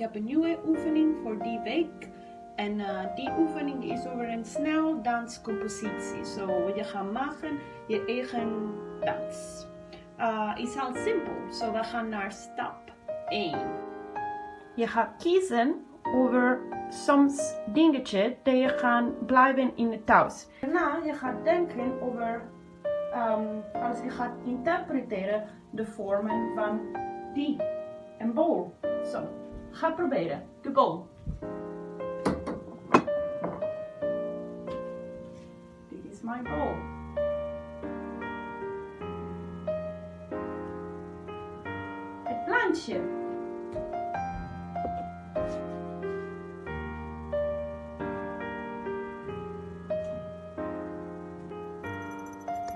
heb een nieuwe oefening voor die week. En eh, die oefening is over een snel danscompositie. Zo, je gaat maken je eigen dans. Uh, is heel simpel. Zo, we gaan naar stap 1. Je gaat kiezen over soms dingetje dat je gaat blijven in het thuis. Daarna je gaat denken over, um, als je gaat interpreteren, de vormen van die. Een bol. Zo, ga proberen. De bol. Dit is mijn bol. Het plantje.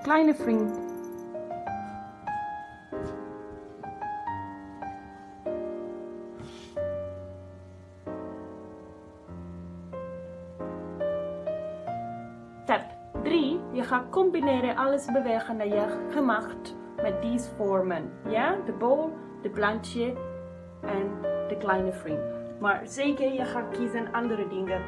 Kleine vriend. Gaat combineren alles bewegen dat je gemaakt met deze vormen. Ja, de bol, de plantje en de kleine vriend. Maar zeker je gaat kiezen andere dingen